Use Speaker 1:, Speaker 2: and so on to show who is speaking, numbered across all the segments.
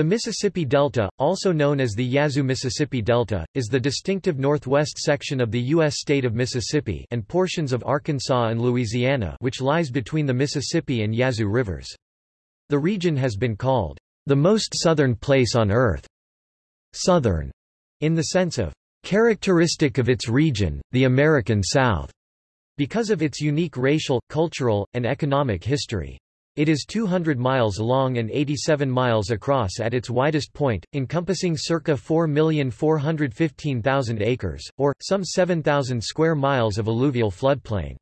Speaker 1: The Mississippi Delta, also known as the Yazoo Mississippi Delta, is the distinctive northwest section of the U.S. state of Mississippi and portions of Arkansas and Louisiana which lies between the Mississippi and Yazoo rivers. The region has been called, "...the most southern place on Earth." Southern, in the sense of, "...characteristic of its region, the American South," because of its unique racial, cultural, and economic history. It is 200 miles long and 87 miles across at its widest point, encompassing circa 4,415,000 acres, or, some 7,000 square miles of alluvial floodplain.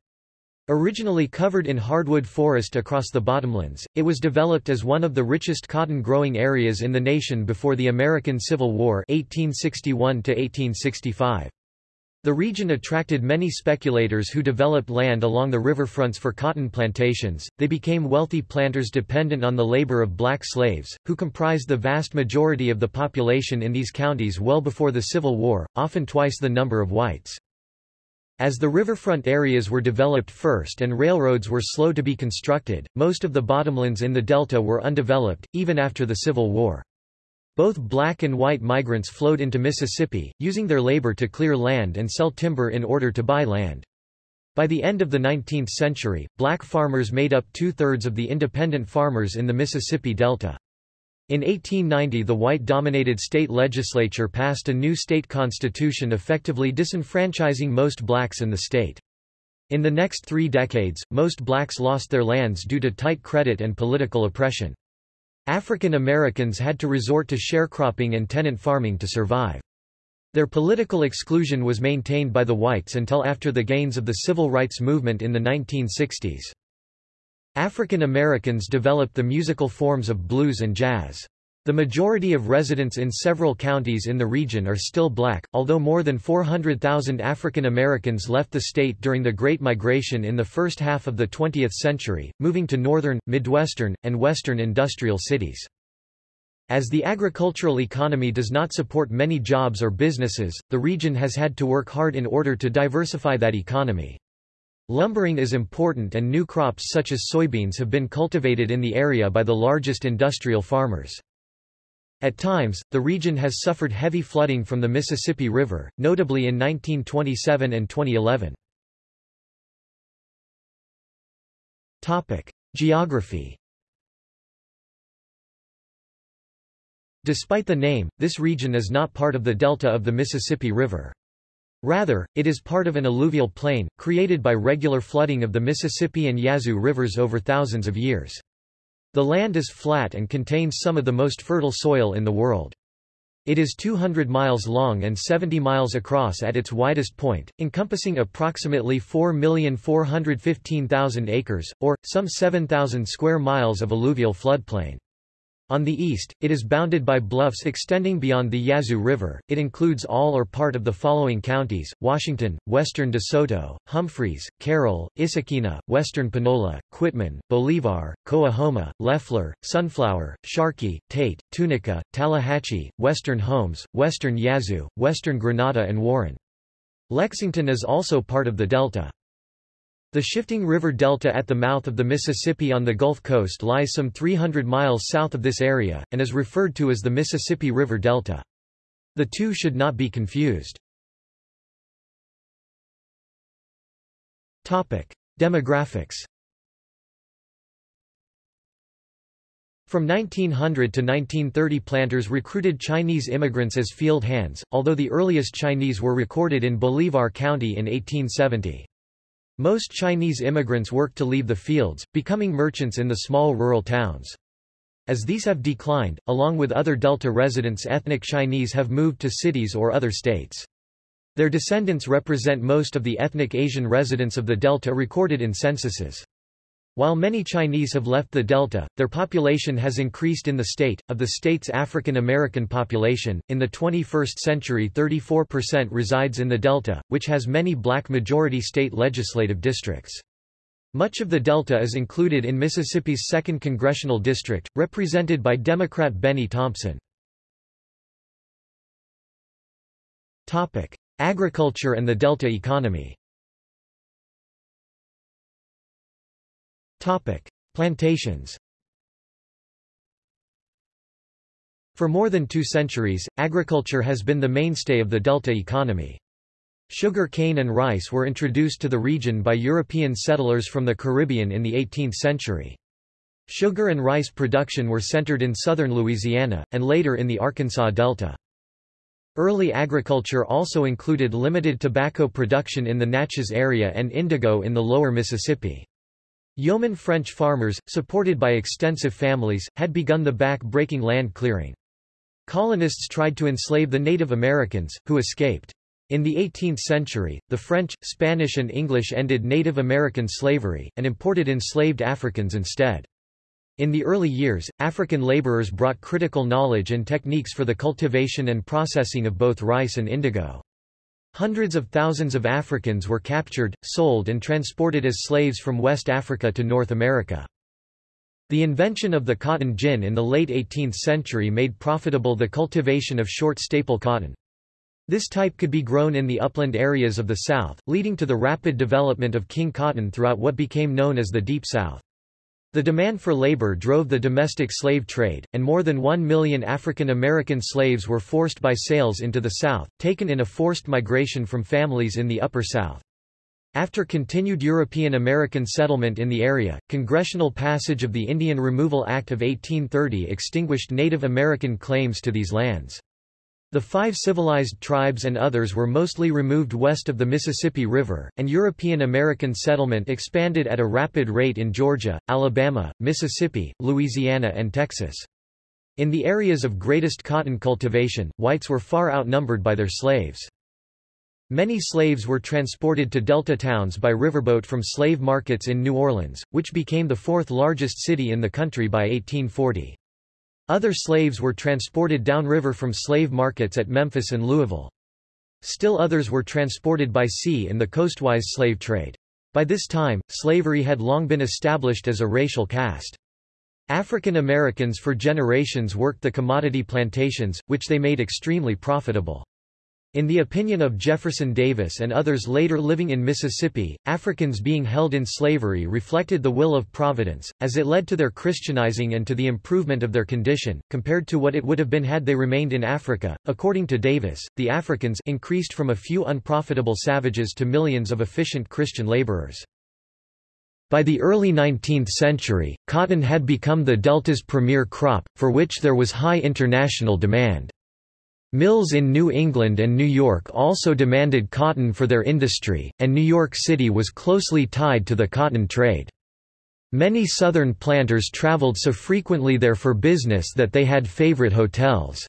Speaker 1: Originally covered in hardwood forest across the bottomlands, it was developed as one of the richest cotton-growing areas in the nation before the American Civil War 1861 -1865. The region attracted many speculators who developed land along the riverfronts for cotton plantations. They became wealthy planters dependent on the labor of black slaves, who comprised the vast majority of the population in these counties well before the Civil War, often twice the number of whites. As the riverfront areas were developed first and railroads were slow to be constructed, most of the bottomlands in the delta were undeveloped, even after the Civil War. Both black and white migrants flowed into Mississippi, using their labor to clear land and sell timber in order to buy land. By the end of the 19th century, black farmers made up two-thirds of the independent farmers in the Mississippi Delta. In 1890 the white-dominated state legislature passed a new state constitution effectively disenfranchising most blacks in the state. In the next three decades, most blacks lost their lands due to tight credit and political oppression. African Americans had to resort to sharecropping and tenant farming to survive. Their political exclusion was maintained by the whites until after the gains of the civil rights movement in the 1960s. African Americans developed the musical forms of blues and jazz. The majority of residents in several counties in the region are still black, although more than 400,000 African Americans left the state during the Great Migration in the first half of the 20th century, moving to northern, midwestern, and western industrial cities. As the agricultural economy does not support many jobs or businesses, the region has had to work hard in order to diversify that economy. Lumbering is important and new crops such as soybeans have been cultivated in the area by the largest industrial farmers. At times, the region has suffered heavy flooding from the Mississippi River, notably in 1927 and 2011. Topic: Geography. Despite the name, this region is not part of the delta of the Mississippi River. Rather, it is part of an alluvial plain, created by regular flooding of the Mississippi and Yazoo rivers over thousands of years. The land is flat and contains some of the most fertile soil in the world. It is 200 miles long and 70 miles across at its widest point, encompassing approximately 4,415,000 acres, or, some 7,000 square miles of alluvial floodplain. On the east, it is bounded by bluffs extending beyond the Yazoo River. It includes all or part of the following counties: Washington, western DeSoto, Humphreys, Carroll, Issaquena, western Panola, Quitman, Bolivar, Coahoma, Leflore, Sunflower, Sharkey, Tate, Tunica, Tallahatchie, western Holmes, western Yazoo, western Grenada and Warren. Lexington is also part of the Delta. The shifting river delta at the mouth of the Mississippi on the Gulf Coast lies some 300 miles south of this area, and is referred to as the Mississippi River Delta. The two should not be confused. Demographics From 1900 to 1930 planters recruited Chinese immigrants as field hands, although the earliest Chinese were recorded in Bolivar County in 1870. Most Chinese immigrants worked to leave the fields, becoming merchants in the small rural towns. As these have declined, along with other Delta residents ethnic Chinese have moved to cities or other states. Their descendants represent most of the ethnic Asian residents of the Delta recorded in censuses. While many Chinese have left the Delta, their population has increased in the state. Of the state's African American population, in the 21st century 34% resides in the Delta, which has many black majority state legislative districts. Much of the Delta is included in Mississippi's 2nd Congressional District, represented by Democrat Bennie Thompson. Agriculture and the Delta economy Topic: Plantations. For more than two centuries, agriculture has been the mainstay of the Delta economy. Sugar cane and rice were introduced to the region by European settlers from the Caribbean in the 18th century. Sugar and rice production were centered in southern Louisiana, and later in the Arkansas Delta. Early agriculture also included limited tobacco production in the Natchez area and indigo in the lower Mississippi. Yeoman French farmers, supported by extensive families, had begun the back-breaking land clearing. Colonists tried to enslave the Native Americans, who escaped. In the 18th century, the French, Spanish and English ended Native American slavery, and imported enslaved Africans instead. In the early years, African laborers brought critical knowledge and techniques for the cultivation and processing of both rice and indigo. Hundreds of thousands of Africans were captured, sold and transported as slaves from West Africa to North America. The invention of the cotton gin in the late 18th century made profitable the cultivation of short staple cotton. This type could be grown in the upland areas of the South, leading to the rapid development of king cotton throughout what became known as the Deep South. The demand for labor drove the domestic slave trade, and more than one million African American slaves were forced by sales into the South, taken in a forced migration from families in the Upper South. After continued European American settlement in the area, congressional passage of the Indian Removal Act of 1830 extinguished Native American claims to these lands. The five civilized tribes and others were mostly removed west of the Mississippi River, and European American settlement expanded at a rapid rate in Georgia, Alabama, Mississippi, Louisiana and Texas. In the areas of greatest cotton cultivation, whites were far outnumbered by their slaves. Many slaves were transported to Delta towns by riverboat from slave markets in New Orleans, which became the fourth largest city in the country by 1840. Other slaves were transported downriver from slave markets at Memphis and Louisville. Still others were transported by sea in the coastwise slave trade. By this time, slavery had long been established as a racial caste. African Americans for generations worked the commodity plantations, which they made extremely profitable. In the opinion of Jefferson Davis and others later living in Mississippi, Africans being held in slavery reflected the will of Providence, as it led to their Christianizing and to the improvement of their condition, compared to what it would have been had they remained in Africa. According to Davis, the Africans increased from a few unprofitable savages to millions of efficient Christian laborers. By the early 19th century, cotton had become the Delta's premier crop, for which there was high international demand. Mills in New England and New York also demanded cotton for their industry, and New York City was closely tied to the cotton trade. Many Southern planters traveled so frequently there for business that they had favorite hotels.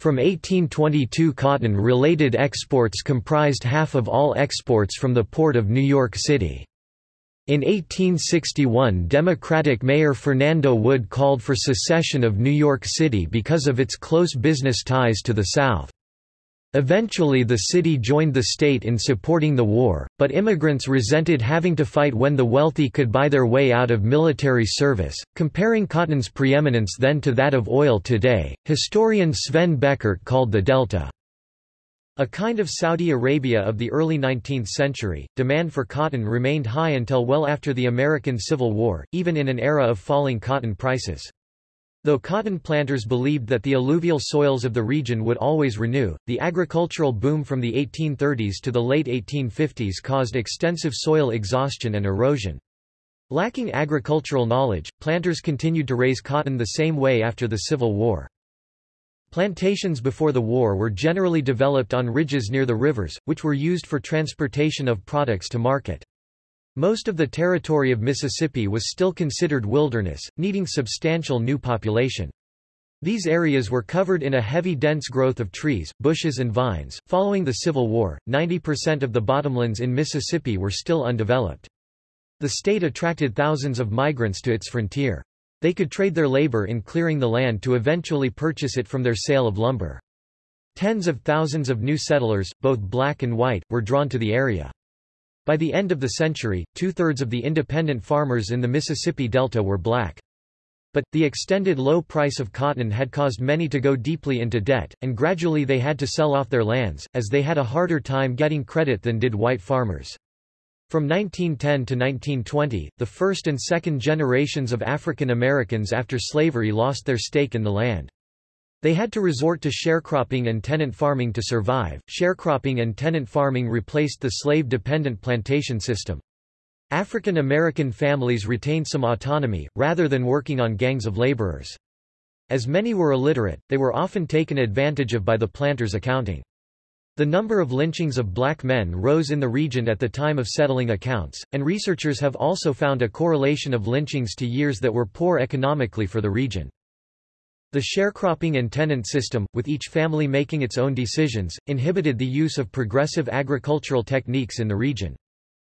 Speaker 1: From 1822 cotton-related exports comprised half of all exports from the port of New York City. In 1861 Democratic Mayor Fernando Wood called for secession of New York City because of its close business ties to the South. Eventually the city joined the state in supporting the war, but immigrants resented having to fight when the wealthy could buy their way out of military service. Comparing cotton's preeminence then to that of oil today, historian Sven Beckert called the Delta a kind of Saudi Arabia of the early 19th century, demand for cotton remained high until well after the American Civil War, even in an era of falling cotton prices. Though cotton planters believed that the alluvial soils of the region would always renew, the agricultural boom from the 1830s to the late 1850s caused extensive soil exhaustion and erosion. Lacking agricultural knowledge, planters continued to raise cotton the same way after the Civil War. Plantations before the war were generally developed on ridges near the rivers, which were used for transportation of products to market. Most of the territory of Mississippi was still considered wilderness, needing substantial new population. These areas were covered in a heavy dense growth of trees, bushes and vines. Following the Civil War, 90% of the bottomlands in Mississippi were still undeveloped. The state attracted thousands of migrants to its frontier. They could trade their labor in clearing the land to eventually purchase it from their sale of lumber. Tens of thousands of new settlers, both black and white, were drawn to the area. By the end of the century, two-thirds of the independent farmers in the Mississippi Delta were black. But, the extended low price of cotton had caused many to go deeply into debt, and gradually they had to sell off their lands, as they had a harder time getting credit than did white farmers. From 1910 to 1920, the first and second generations of African Americans after slavery lost their stake in the land. They had to resort to sharecropping and tenant farming to survive. Sharecropping and tenant farming replaced the slave-dependent plantation system. African American families retained some autonomy, rather than working on gangs of laborers. As many were illiterate, they were often taken advantage of by the planters' accounting. The number of lynchings of black men rose in the region at the time of settling accounts, and researchers have also found a correlation of lynchings to years that were poor economically for the region. The sharecropping and tenant system, with each family making its own decisions, inhibited the use of progressive agricultural techniques in the region.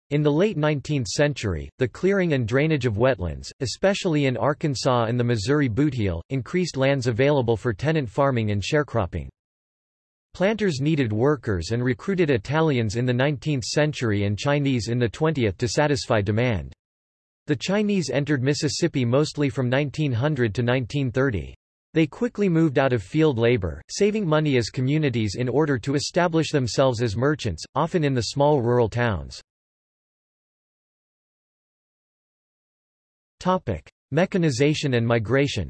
Speaker 1: In the late 19th century, the clearing and drainage of wetlands, especially in Arkansas and the Missouri Bootheel, increased lands available for tenant farming and sharecropping. Planters needed workers and recruited Italians in the 19th century and Chinese in the 20th to satisfy demand. The Chinese entered Mississippi mostly from 1900 to 1930. They quickly moved out of field labor, saving money as communities in order to establish themselves as merchants, often in the small rural towns. Mechanization and migration.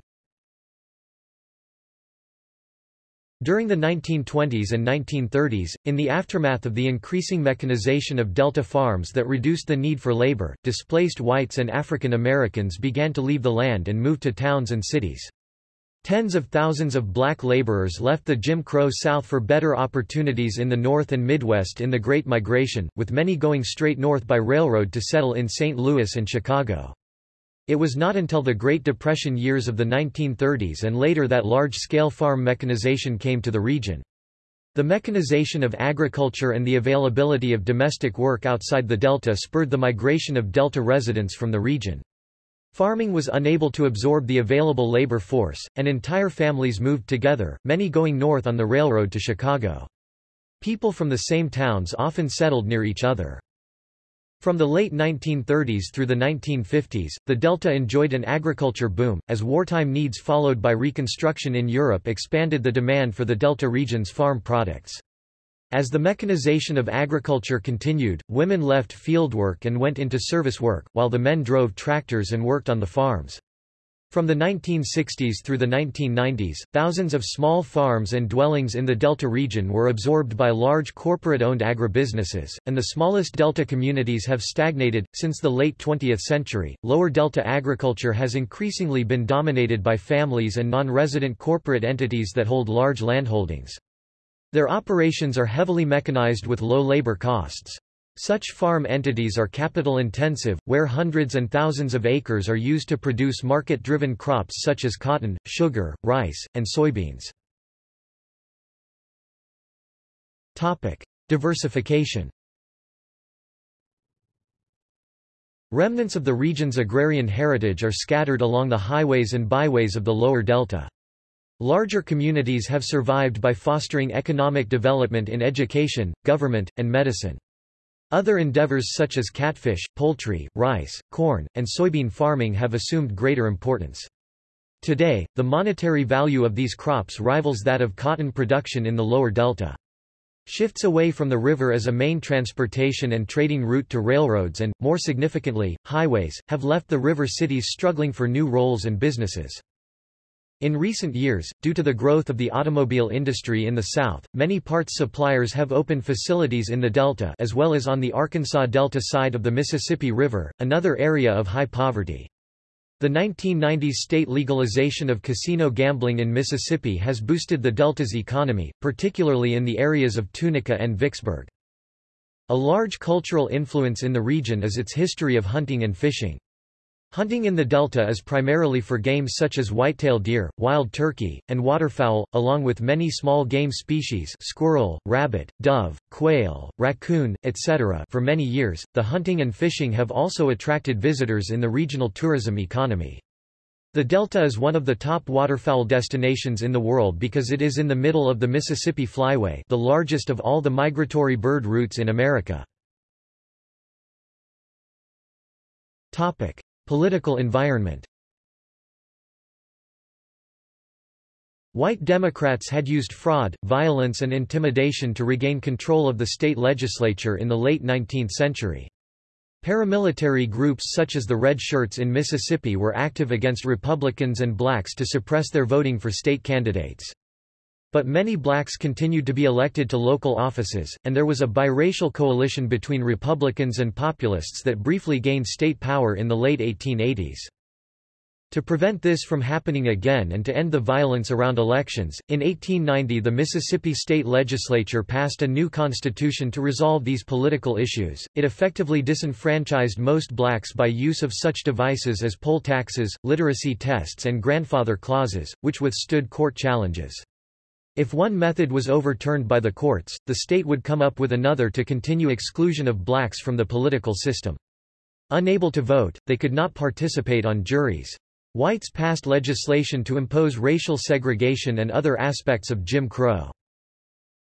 Speaker 1: During the 1920s and 1930s, in the aftermath of the increasing mechanization of Delta farms that reduced the need for labor, displaced whites and African Americans began to leave the land and move to towns and cities. Tens of thousands of black laborers left the Jim Crow South for better opportunities in the North and Midwest in the Great Migration, with many going straight north by railroad to settle in St. Louis and Chicago. It was not until the Great Depression years of the 1930s and later that large-scale farm mechanization came to the region. The mechanization of agriculture and the availability of domestic work outside the Delta spurred the migration of Delta residents from the region. Farming was unable to absorb the available labor force, and entire families moved together, many going north on the railroad to Chicago. People from the same towns often settled near each other. From the late 1930s through the 1950s, the Delta enjoyed an agriculture boom, as wartime needs followed by Reconstruction in Europe expanded the demand for the Delta region's farm products. As the mechanization of agriculture continued, women left fieldwork and went into service work, while the men drove tractors and worked on the farms. From the 1960s through the 1990s, thousands of small farms and dwellings in the Delta region were absorbed by large corporate-owned agribusinesses, and the smallest Delta communities have stagnated. Since the late 20th century, lower Delta agriculture has increasingly been dominated by families and non-resident corporate entities that hold large landholdings. Their operations are heavily mechanized with low labor costs. Such farm entities are capital-intensive, where hundreds and thousands of acres are used to produce market-driven crops such as cotton, sugar, rice, and soybeans. Diversification Remnants of the region's agrarian heritage are scattered along the highways and byways of the lower delta. Larger communities have survived by fostering economic development in education, government, and medicine. Other endeavors such as catfish, poultry, rice, corn, and soybean farming have assumed greater importance. Today, the monetary value of these crops rivals that of cotton production in the lower delta. Shifts away from the river as a main transportation and trading route to railroads and, more significantly, highways, have left the river cities struggling for new roles and businesses. In recent years, due to the growth of the automobile industry in the South, many parts suppliers have opened facilities in the Delta as well as on the Arkansas Delta side of the Mississippi River, another area of high poverty. The 1990s state legalization of casino gambling in Mississippi has boosted the Delta's economy, particularly in the areas of Tunica and Vicksburg. A large cultural influence in the region is its history of hunting and fishing. Hunting in the delta is primarily for game such as whitetail deer, wild turkey, and waterfowl, along with many small game species squirrel, rabbit, dove, quail, raccoon, etc. For many years, the hunting and fishing have also attracted visitors in the regional tourism economy. The Delta is one of the top waterfowl destinations in the world because it is in the middle of the Mississippi Flyway the largest of all the migratory bird routes in America. Topic. Political environment White Democrats had used fraud, violence and intimidation to regain control of the state legislature in the late 19th century. Paramilitary groups such as the Red Shirts in Mississippi were active against Republicans and blacks to suppress their voting for state candidates. But many blacks continued to be elected to local offices, and there was a biracial coalition between Republicans and Populists that briefly gained state power in the late 1880s. To prevent this from happening again and to end the violence around elections, in 1890 the Mississippi state legislature passed a new constitution to resolve these political issues. It effectively disenfranchised most blacks by use of such devices as poll taxes, literacy tests and grandfather clauses, which withstood court challenges. If one method was overturned by the courts, the state would come up with another to continue exclusion of blacks from the political system. Unable to vote, they could not participate on juries. Whites passed legislation to impose racial segregation and other aspects of Jim Crow.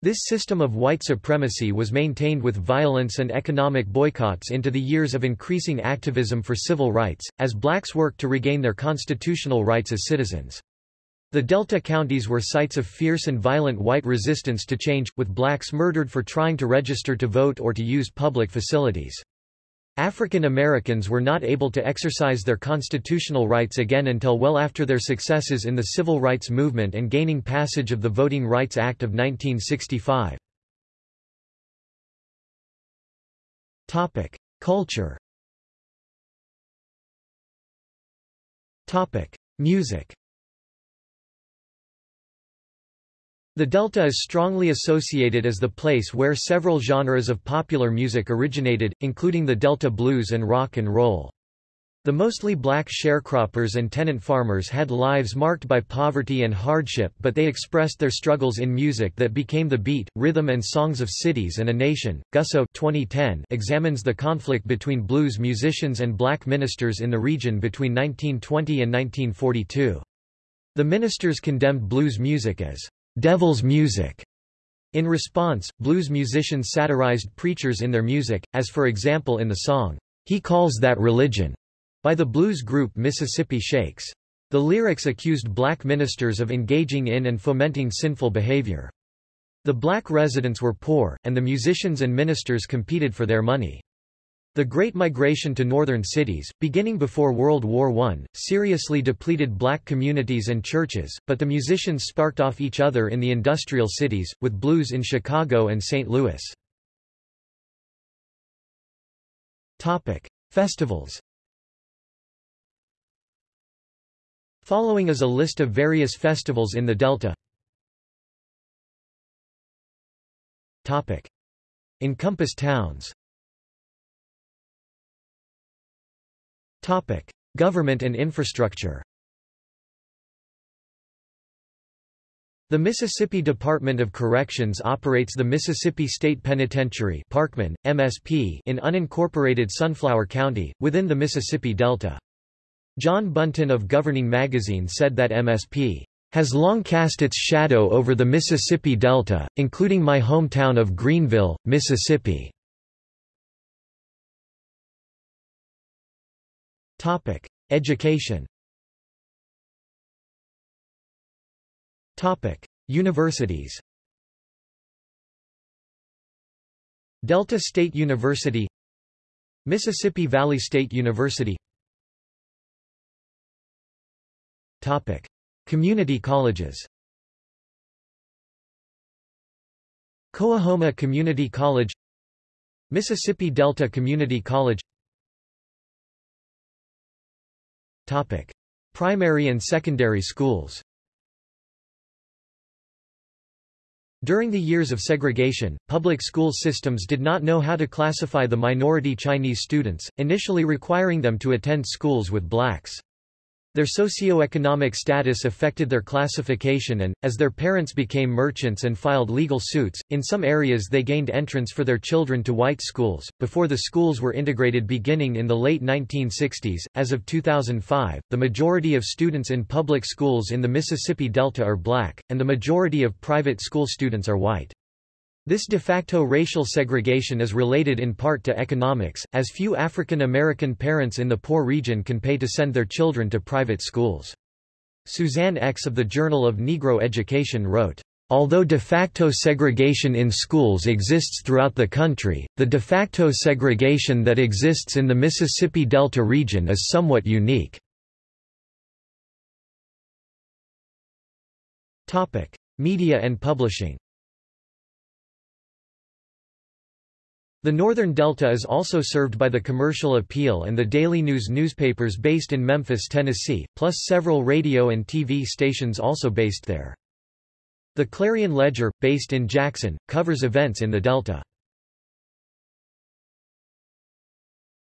Speaker 1: This system of white supremacy was maintained with violence and economic boycotts into the years of increasing activism for civil rights, as blacks worked to regain their constitutional rights as citizens. The Delta counties were sites of fierce and violent white resistance to change, with blacks murdered for trying to register to vote or to use public facilities. African Americans were not able to exercise their constitutional rights again until well after their successes in the civil rights movement and gaining passage of the Voting Rights Act of 1965. Culture Music The Delta is strongly associated as the place where several genres of popular music originated, including the Delta blues and rock and roll. The mostly black sharecroppers and tenant farmers had lives marked by poverty and hardship but they expressed their struggles in music that became the beat, rhythm and songs of cities and a nation. Gussow 2010 examines the conflict between blues musicians and black ministers in the region between 1920 and 1942. The ministers condemned blues music as devil's music. In response, blues musicians satirized preachers in their music, as for example in the song, He Calls That Religion, by the blues group Mississippi Sheiks. The lyrics accused black ministers of engaging in and fomenting sinful behavior. The black residents were poor, and the musicians and ministers competed for their money. The Great Migration to northern cities, beginning before World War I, seriously depleted black communities and churches, but the musicians sparked off each other in the industrial cities, with blues in Chicago and St. Louis. Topic. Festivals Following is a list of various festivals in the Delta. Topic. Encompass towns Topic: Government and infrastructure. The Mississippi Department of Corrections operates the Mississippi State Penitentiary Parchman, MSP in unincorporated Sunflower County, within the Mississippi Delta. John Buntin of Governing Magazine said that MSP has long cast its shadow over the Mississippi Delta, including my hometown of Greenville, Mississippi. Topic: Education. Topic: Universities. Delta State University. Mississippi Valley State University. Topic: Community colleges. Coahoma Community College. Mississippi Delta Community College Topic. Primary and secondary schools During the years of segregation, public school systems did not know how to classify the minority Chinese students, initially requiring them to attend schools with blacks. Their socio-economic status affected their classification and, as their parents became merchants and filed legal suits, in some areas they gained entrance for their children to white schools, before the schools were integrated beginning in the late 1960s. As of 2005, the majority of students in public schools in the Mississippi Delta are black, and the majority of private school students are white. This de facto racial segregation is related in part to economics, as few African American parents in the poor region can pay to send their children to private schools. Suzanne Eckes. of the Journal of Negro Education wrote, Although de facto segregation in schools exists throughout the country, the de facto segregation that exists in the Mississippi Delta region is somewhat unique. Media and publishing The Northern Delta is also served by the Commercial Appeal and the Daily News newspapers based in Memphis, Tennessee, plus several radio and TV stations also based there. The Clarion Ledger, based in Jackson, covers events in the Delta.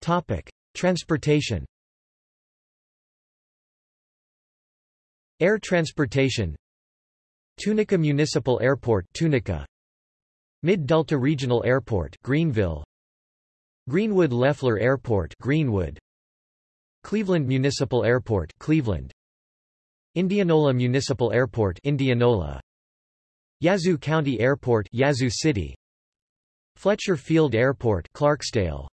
Speaker 1: Topic: Transportation. Air transportation. Tunica Municipal Airport, Tunica. Mid-Delta Regional Airport, Greenville. Greenwood Leflore Airport, Greenwood. Cleveland Municipal Airport, Cleveland. Indianola Municipal Airport, Indianola. Yazoo County Airport Yazoo City Fletcher Field Airport Clarksdale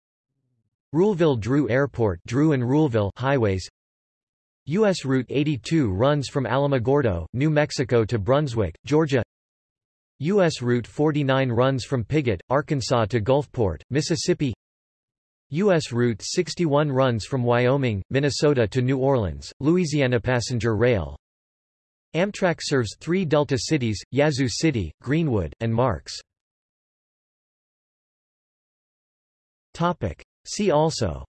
Speaker 1: Ruleville Drew Airport Drew and Ruleville highways U.S. Route 82 runs from Alamogordo, New Mexico to Brunswick, Georgia U.S. Route 49 runs from Piggott, Arkansas to Gulfport, Mississippi U.S. Route 61 runs from Wyoming, Minnesota to New Orleans, Louisiana Passenger Rail Amtrak serves three Delta cities, Yazoo City, Greenwood, and Marks. See also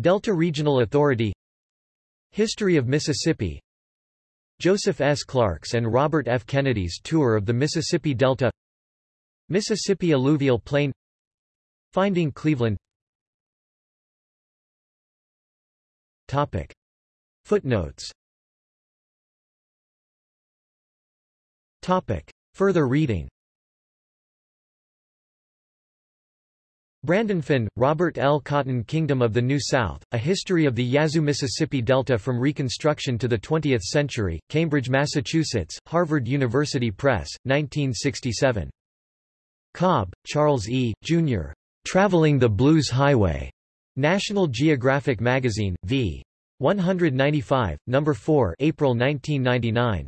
Speaker 1: Delta Regional Authority History of Mississippi Joseph S. Clark's and Robert F. Kennedy's tour of the Mississippi Delta Mississippi Alluvial Plain Finding Cleveland Topic. Footnotes Topic. Further reading Brandfon, Robert L. Cotton Kingdom of the New South, A History of the Yazoo Mississippi Delta from Reconstruction to the Twentieth Century, Cambridge, Massachusetts, Harvard University Press, 1967. Cobb, Charles E., Jr. Traveling the Blues Highway. National Geographic Magazine, v. 195, No. 4 April 1999.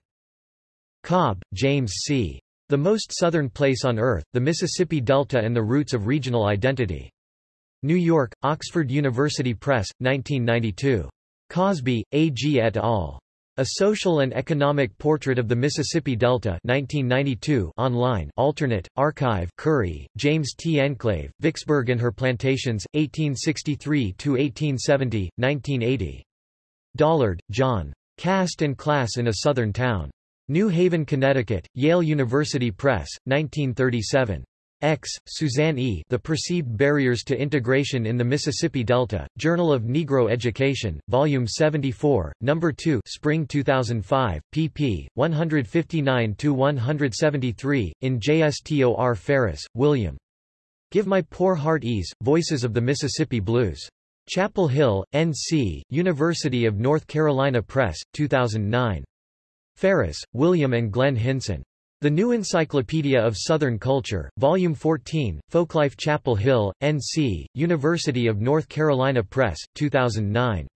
Speaker 1: Cobb, James C. The Most Southern Place on Earth, The Mississippi Delta and the Roots of Regional Identity. New York, Oxford University Press, 1992. Cosby, A. G. et al. A Social and Economic Portrait of the Mississippi Delta 1992 online alternate, archive Curry, James T. Enclave, Vicksburg and Her Plantations, 1863–1870, 1980. Dollard, John. Caste and Class in a Southern Town. New Haven, Connecticut, Yale University Press, 1937. Eckes. Suzanne E. The Perceived Barriers to Integration in the Mississippi Delta, Journal of Negro Education, Volume 74, No. 2 Spring 2005, pp. 159–173, in JSTOR Ferris, William. Give My Poor Heart Ease, Voices of the Mississippi Blues. Chapel Hill, N.C., University of North Carolina Press, 2009. Ferris, William and Glenn Hinson. The New Encyclopedia of Southern Culture, Volume 14, Folklife Chapel Hill, N.C., University of North Carolina Press, 2009.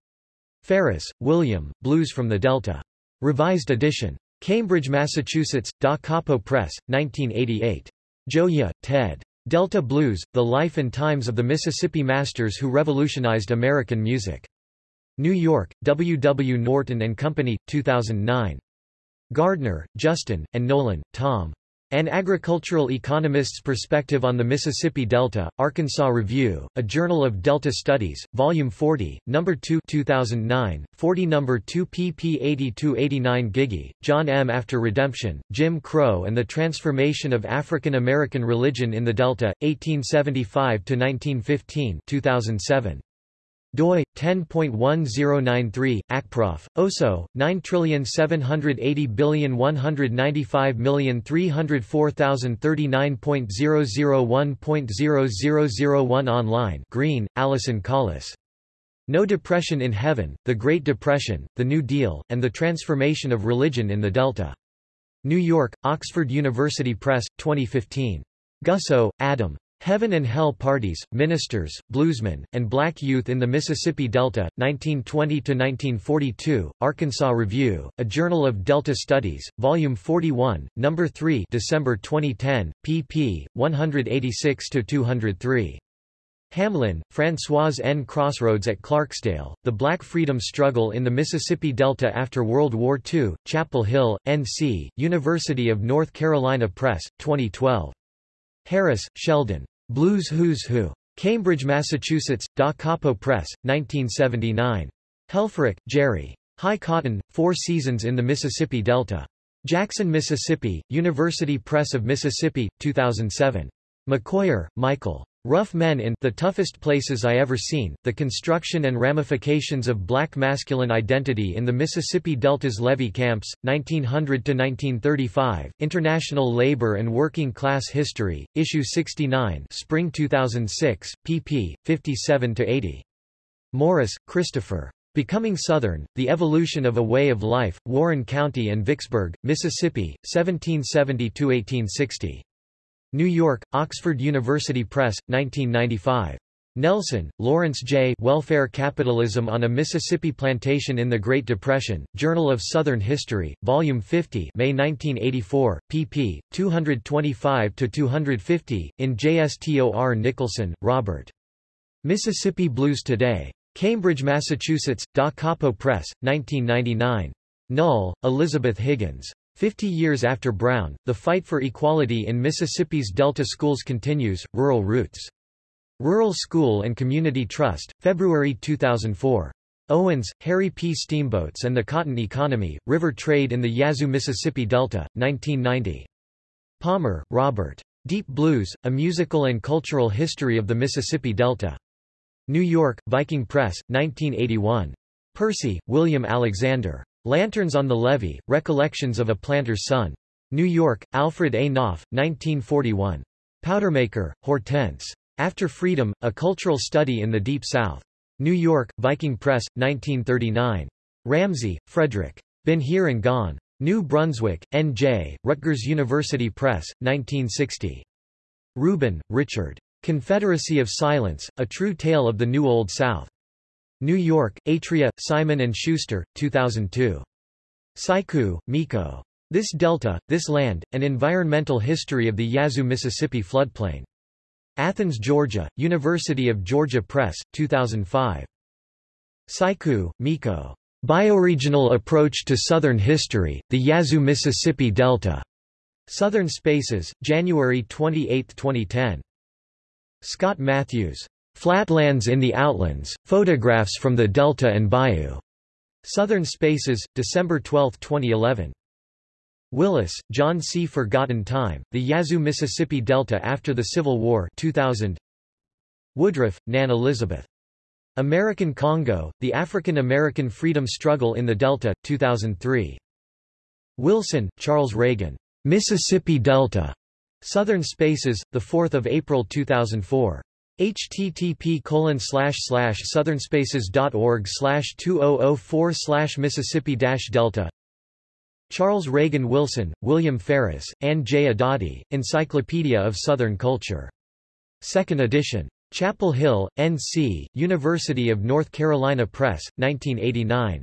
Speaker 1: Ferris, William, Blues from the Delta. Revised edition. Cambridge, Massachusetts, Da Capo Press, 1988. Gioia, Ted. Delta Blues, The Life and Times of the Mississippi Masters Who Revolutionized American Music. New York, W. W. Norton & Company, 2009. Gardner, Justin, and Nolan, Tom. An Agricultural Economist's Perspective on the Mississippi Delta, Arkansas Review, a Journal of Delta Studies, Volume 40, No. 2 2009, 40 No. 2 pp 80-89 Giggie, John M. After Redemption, Jim Crow and the Transformation of African American Religion in the Delta, 1875-1915 2007 doi 10.1093 acprof oso 97801953004,039.001.0001 online Green Allison Collis. No Depression in Heaven The Great Depression The New Deal and the Transformation of Religion in the Delta. New York Oxford University Press 2015 Gussow Adam Heaven and Hell Parties, Ministers, Bluesmen, and Black Youth in the Mississippi Delta, 1920–1942, Arkansas Review, A Journal of Delta Studies, Volume 41, No. 3 December 2010, pp. 186–203. Hamlin, Françoise N. Crossroads at Clarksdale, The Black Freedom Struggle in the Mississippi Delta After World War II, Chapel Hill, N.C., University of North Carolina Press, 2012. Harris, Sheldon. Blues Who's Who. Cambridge, Massachusetts, Da Capo Press, 1979. Helferich, Gerry. High Cotton, Four Seasons in the Mississippi Delta. Jackson, Mississippi, University Press of Mississippi, 2007. McCoyer, Michael. Rough Men in The Toughest Places I Ever Seen, The Construction and Ramifications of Black Masculine Identity in the Mississippi Delta's Levee Camps, 1900–1935, International Labor and Working Class History, Issue 69 Spring 2006, pp. 57–80. Morris, Christopher. Becoming Southern, The Evolution of a Way of Life, Warren County and Vicksburg, Mississippi, 1770–1860. New York, Oxford University Press, 1995. Nelson, Lawrence J. Welfare Capitalism on a Mississippi Plantation in the Great Depression, Journal of Southern History, Volume 50 May 1984, pp. 225–250, in JSTOR Nicholson, Robert. Mississippi Blues Today. Cambridge, Massachusetts, Da Capo Press, 1999. Null, Elizabeth Higgins. Fifty years after Brown, the fight for equality in Mississippi's Delta schools continues. Rural Roots. Rural School and Community Trust, February 2004. Owens, Harry P. Steamboats and the Cotton Economy, River Trade in the Yazoo Mississippi Delta, 1990. Palmer, Robert. Deep Blues, A Musical and Cultural History of the Mississippi Delta. New York, Viking Press, 1981. Percy, William Alexander. Lanterns on the Levee, Recollections of a Planter's Son. New York, Alfred A. Knopf, 1941. Powdermaker, Hortense. After Freedom, A Cultural Study in the Deep South. New York, Viking Press, 1939. Ramsey, Frederick. Been Here and Gone. New Brunswick, N.J., Rutgers University Press, 1960. Rubin, Richard. Confederacy of Silence, A True Tale of the New Old South. New York, Atria, Simon & Schuster, 2002. Saikku, Mikko. This Delta, This Land, An Environmental History of the Yazoo Mississippi Floodplain. Athens, Georgia, University of Georgia Press, 2005. Saikku, Mikko. Bioregional Approach to Southern History, The Yazoo Mississippi Delta. Southern Spaces, January 28, 2010. Scott Matthews. Flatlands in the Outlands, Photographs from the Delta and Bayou. Southern Spaces, December 12, 2011. Willis, John C. Forgotten Time, The Yazoo Mississippi Delta After the Civil War 2000. Woodruff, Nan Elizabeth. American Congo, The African American Freedom Struggle in the Delta, 2003. Wilson, Charles Reagan. Mississippi Delta. Southern Spaces, 4 April 2004 http colon slash slash southernspaces.org slash 2004 slash Mississippi dash Delta Charles Reagan Wilson, William Ferris, Ann J. Abadie, Encyclopedia of Southern Culture. Second edition. Chapel Hill, N.C., University of North Carolina Press, 1989.